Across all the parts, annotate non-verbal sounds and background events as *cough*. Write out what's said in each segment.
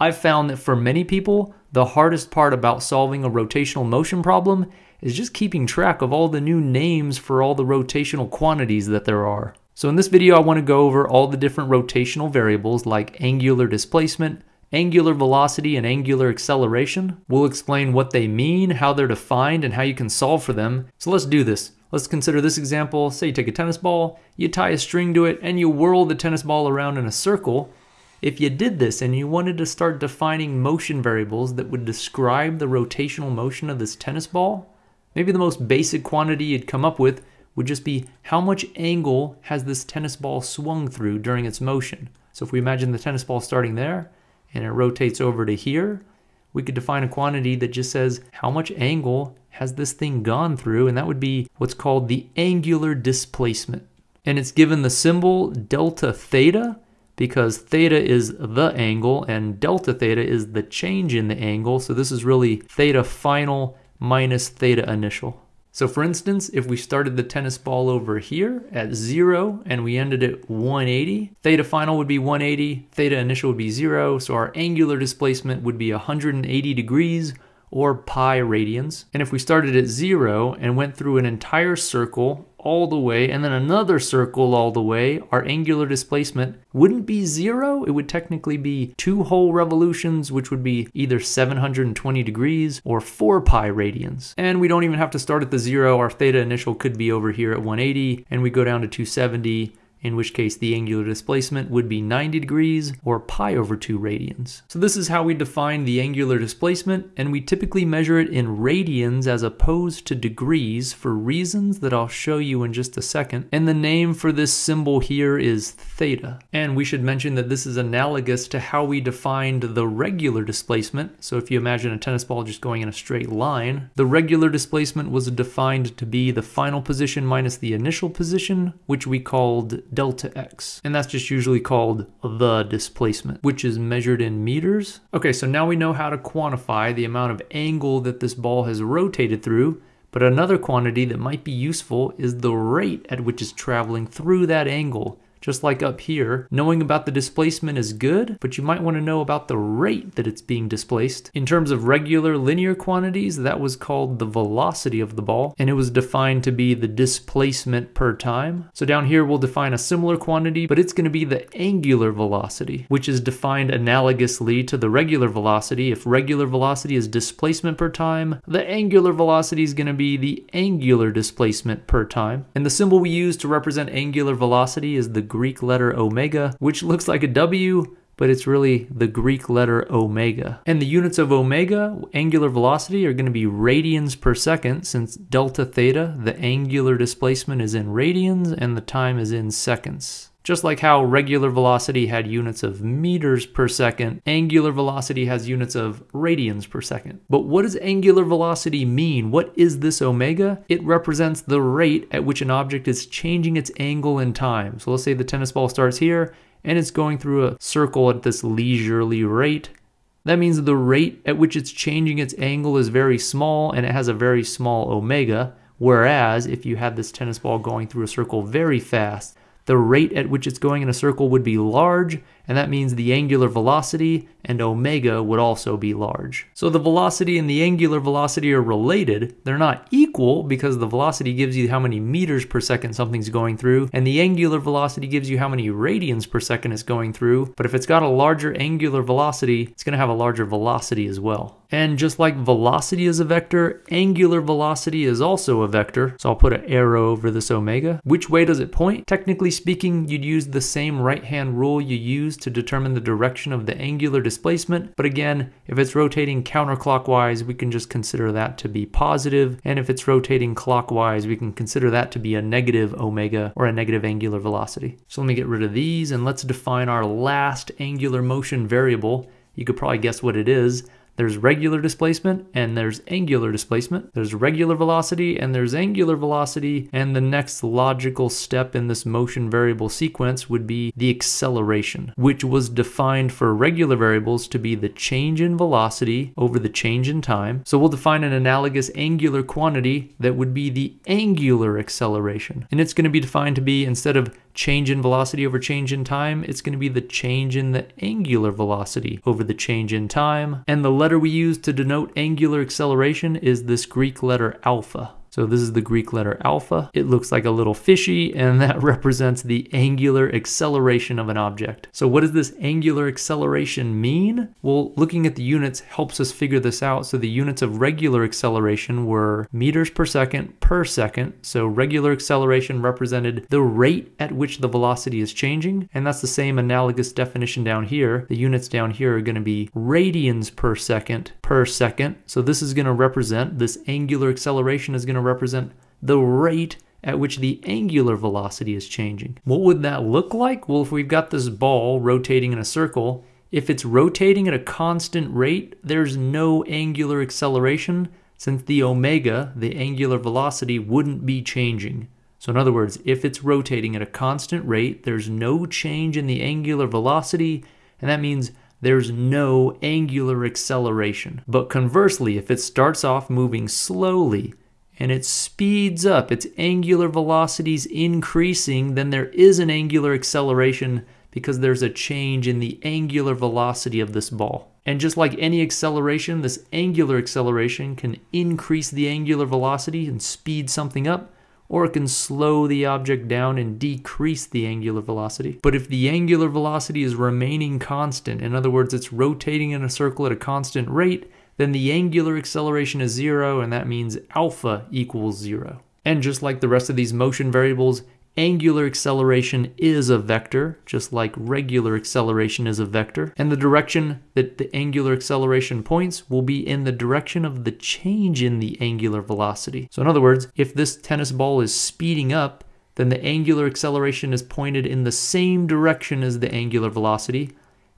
I've found that for many people, the hardest part about solving a rotational motion problem is just keeping track of all the new names for all the rotational quantities that there are. So in this video, I want to go over all the different rotational variables like angular displacement, angular velocity, and angular acceleration. We'll explain what they mean, how they're defined, and how you can solve for them. So let's do this. Let's consider this example. Say you take a tennis ball, you tie a string to it, and you whirl the tennis ball around in a circle. If you did this and you wanted to start defining motion variables that would describe the rotational motion of this tennis ball, maybe the most basic quantity you'd come up with would just be how much angle has this tennis ball swung through during its motion. So if we imagine the tennis ball starting there and it rotates over to here, we could define a quantity that just says how much angle has this thing gone through, and that would be what's called the angular displacement. And it's given the symbol delta theta because theta is the angle and delta theta is the change in the angle. So this is really theta final minus theta initial. So for instance, if we started the tennis ball over here at zero and we ended at 180, theta final would be 180, theta initial would be zero, so our angular displacement would be 180 degrees or pi radians. And if we started at zero and went through an entire circle all the way and then another circle all the way, our angular displacement wouldn't be zero. It would technically be two whole revolutions, which would be either 720 degrees or 4 pi radians. And we don't even have to start at the zero. Our theta initial could be over here at 180 and we go down to 270 in which case the angular displacement would be 90 degrees or pi over 2 radians. So this is how we define the angular displacement, and we typically measure it in radians as opposed to degrees for reasons that I'll show you in just a second. And the name for this symbol here is theta. And we should mention that this is analogous to how we defined the regular displacement. So if you imagine a tennis ball just going in a straight line, the regular displacement was defined to be the final position minus the initial position, which we called delta x. And that's just usually called the displacement, which is measured in meters. Okay, so now we know how to quantify the amount of angle that this ball has rotated through. But another quantity that might be useful is the rate at which it's traveling through that angle just like up here, knowing about the displacement is good, but you might want to know about the rate that it's being displaced. In terms of regular linear quantities, that was called the velocity of the ball, and it was defined to be the displacement per time. So down here, we'll define a similar quantity, but it's going to be the angular velocity, which is defined analogously to the regular velocity. If regular velocity is displacement per time, the angular velocity is going to be the angular displacement per time. And the symbol we use to represent angular velocity is the Greek letter omega, which looks like a W, but it's really the Greek letter omega. And the units of omega, angular velocity, are going to be radians per second since delta theta, the angular displacement is in radians and the time is in seconds. Just like how regular velocity had units of meters per second, angular velocity has units of radians per second. But what does angular velocity mean? What is this omega? It represents the rate at which an object is changing its angle in time. So let's say the tennis ball starts here and it's going through a circle at this leisurely rate. That means the rate at which it's changing its angle is very small and it has a very small omega. Whereas if you had this tennis ball going through a circle very fast, the rate at which it's going in a circle would be large, and that means the angular velocity and omega would also be large. So the velocity and the angular velocity are related. They're not equal because the velocity gives you how many meters per second something's going through, and the angular velocity gives you how many radians per second it's going through. But if it's got a larger angular velocity, it's going to have a larger velocity as well. And just like velocity is a vector, angular velocity is also a vector. So I'll put an arrow over this omega. Which way does it point? Technically speaking, you'd use the same right-hand rule you use to determine the direction of the angular displacement. But again, if it's rotating counterclockwise, we can just consider that to be. And if it's rotating clockwise, we can consider that to be a negative omega or a negative angular velocity. So let me get rid of these and let's define our last angular motion variable. You could probably guess what it is. There's regular displacement and there's angular displacement. There's regular velocity and there's angular velocity. And the next logical step in this motion variable sequence would be the acceleration, which was defined for regular variables to be the change in velocity over the change in time. So we'll define an analogous angular quantity that would be the angular acceleration. And it's going to be defined to be instead of change in velocity over change in time, it's going to be the change in the angular velocity over the change in time. And the letter we use to denote angular acceleration is this Greek letter alpha. So this is the Greek letter alpha. It looks like a little fishy and *laughs* that represents the angular acceleration of an object. So what does this angular acceleration mean? Well, looking at the units helps us figure this out. So the units of regular acceleration were meters per second per second. So regular acceleration represented the rate at which the velocity is changing. And that's the same analogous definition down here. The units down here are going to be radians per second per second. So this is going to represent, this angular acceleration is going to to represent the rate at which the angular velocity is changing. What would that look like? Well, if we've got this ball rotating in a circle, if it's rotating at a constant rate, there's no angular acceleration since the omega, the angular velocity, wouldn't be changing. So in other words, if it's rotating at a constant rate, there's no change in the angular velocity, and that means there's no angular acceleration. But conversely, if it starts off moving slowly, and it speeds up, its angular velocities increasing, then there is an angular acceleration because there's a change in the angular velocity of this ball. And just like any acceleration, this angular acceleration can increase the angular velocity and speed something up, or it can slow the object down and decrease the angular velocity. But if the angular velocity is remaining constant, in other words, it's rotating in a circle at a constant rate, then the angular acceleration is zero, and that means alpha equals zero. And just like the rest of these motion variables, angular acceleration is a vector, just like regular acceleration is a vector. And the direction that the angular acceleration points will be in the direction of the change in the angular velocity. So in other words, if this tennis ball is speeding up, then the angular acceleration is pointed in the same direction as the angular velocity.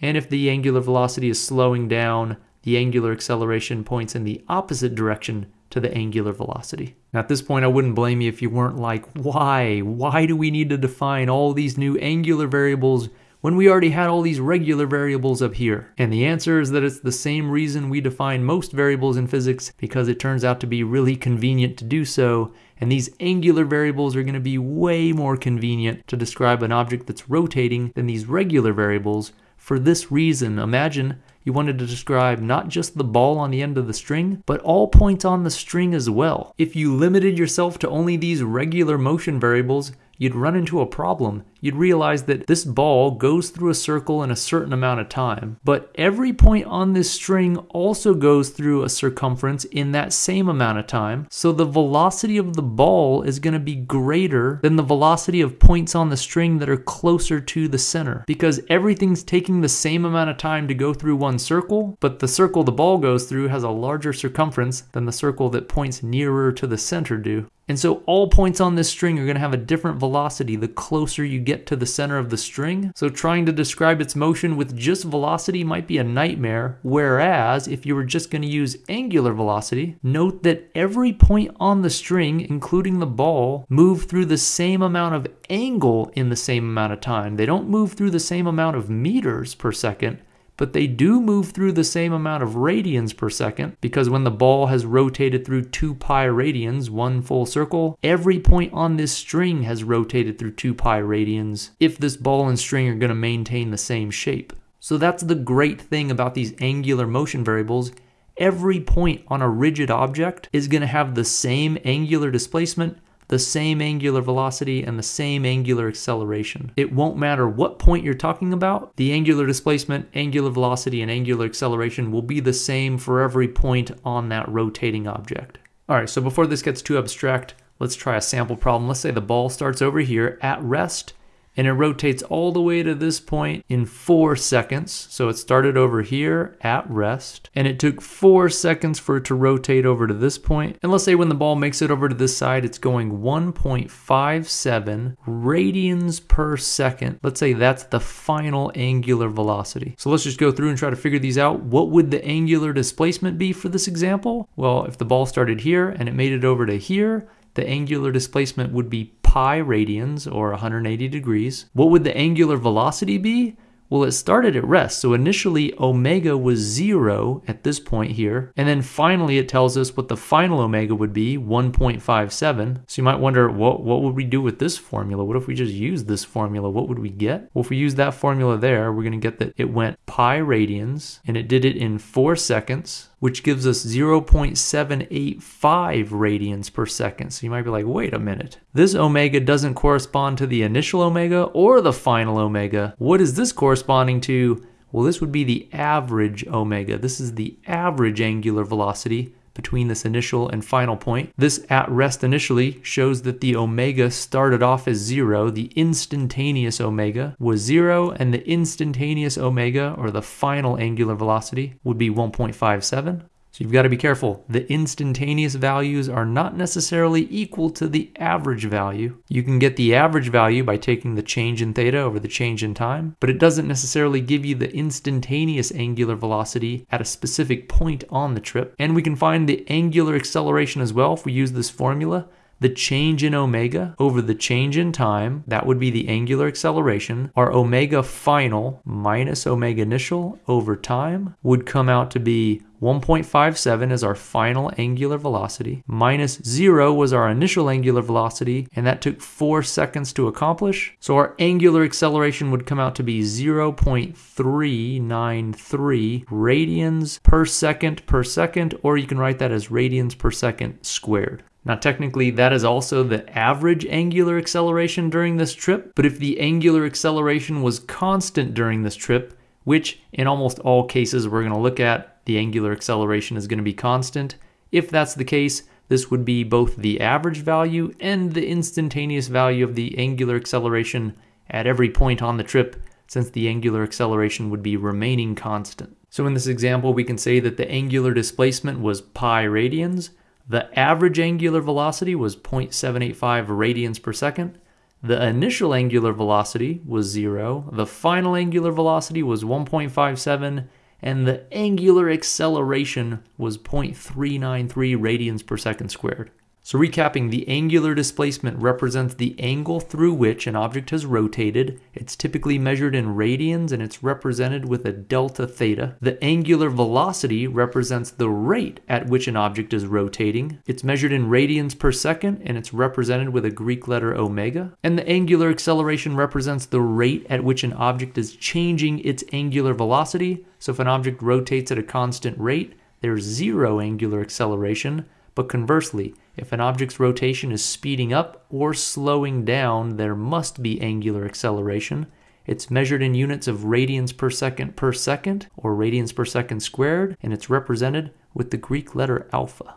And if the angular velocity is slowing down, the angular acceleration points in the opposite direction to the angular velocity. Now at this point I wouldn't blame you if you weren't like, why? Why do we need to define all these new angular variables when we already had all these regular variables up here? And the answer is that it's the same reason we define most variables in physics because it turns out to be really convenient to do so and these angular variables are going to be way more convenient to describe an object that's rotating than these regular variables. For this reason, imagine you wanted to describe not just the ball on the end of the string, but all points on the string as well. If you limited yourself to only these regular motion variables, you'd run into a problem. You'd realize that this ball goes through a circle in a certain amount of time, but every point on this string also goes through a circumference in that same amount of time. So the velocity of the ball is going to be greater than the velocity of points on the string that are closer to the center because everything's taking the same amount of time to go through one circle, but the circle the ball goes through has a larger circumference than the circle that points nearer to the center do. And so all points on this string are going to have a different velocity the closer you get to the center of the string. So trying to describe its motion with just velocity might be a nightmare. Whereas if you were just going to use angular velocity, note that every point on the string, including the ball, move through the same amount of angle in the same amount of time. They don't move through the same amount of meters per second but they do move through the same amount of radians per second because when the ball has rotated through 2 pi radians, one full circle, every point on this string has rotated through 2 pi radians if this ball and string are going to maintain the same shape. So that's the great thing about these angular motion variables. Every point on a rigid object is going to have the same angular displacement the same angular velocity and the same angular acceleration. It won't matter what point you're talking about, the angular displacement, angular velocity, and angular acceleration will be the same for every point on that rotating object. All right, so before this gets too abstract, let's try a sample problem. Let's say the ball starts over here at rest and it rotates all the way to this point in four seconds. So it started over here at rest and it took four seconds for it to rotate over to this point. And let's say when the ball makes it over to this side, it's going 1.57 radians per second. Let's say that's the final angular velocity. So let's just go through and try to figure these out. What would the angular displacement be for this example? Well, if the ball started here and it made it over to here, the angular displacement would be pi radians or 180 degrees. What would the angular velocity be? Well, it started at rest. So initially, omega was zero at this point here. And then finally, it tells us what the final omega would be, 1.57. So you might wonder, what, what would we do with this formula? What if we just use this formula? What would we get? Well, if we use that formula there, we're going to get that it went pi radians and it did it in four seconds which gives us 0.785 radians per second. So you might be like, wait a minute. This omega doesn't correspond to the initial omega or the final omega. What is this corresponding to? Well, this would be the average omega. This is the average angular velocity between this initial and final point. This at rest initially shows that the omega started off as zero. The instantaneous omega was zero, and the instantaneous omega, or the final angular velocity, would be 1.57. So you've got to be careful. The instantaneous values are not necessarily equal to the average value. You can get the average value by taking the change in theta over the change in time, but it doesn't necessarily give you the instantaneous angular velocity at a specific point on the trip. And we can find the angular acceleration as well if we use this formula the change in omega over the change in time, that would be the angular acceleration, our omega final minus omega initial over time would come out to be 1.57 is our final angular velocity, minus 0 was our initial angular velocity, and that took 4 seconds to accomplish. So our angular acceleration would come out to be 0.393 radians per second per second, or you can write that as radians per second squared. Now technically that is also the average angular acceleration during this trip, but if the angular acceleration was constant during this trip, which in almost all cases we're going to look at, the angular acceleration is going to be constant. If that's the case, this would be both the average value and the instantaneous value of the angular acceleration at every point on the trip, since the angular acceleration would be remaining constant. So in this example, we can say that the angular displacement was pi radians, the average angular velocity was 0.785 radians per second. The initial angular velocity was zero. The final angular velocity was 1.57 and the angular acceleration was 0.393 radians per second squared. So recapping, the angular displacement represents the angle through which an object has rotated. It's typically measured in radians and it's represented with a delta theta. The angular velocity represents the rate at which an object is rotating. It's measured in radians per second and it's represented with a Greek letter omega. And the angular acceleration represents the rate at which an object is changing its angular velocity. So if an object rotates at a constant rate, there's zero angular acceleration. But conversely, if an object's rotation is speeding up or slowing down, there must be angular acceleration. It's measured in units of radians per second per second, or radians per second squared, and it's represented with the Greek letter alpha.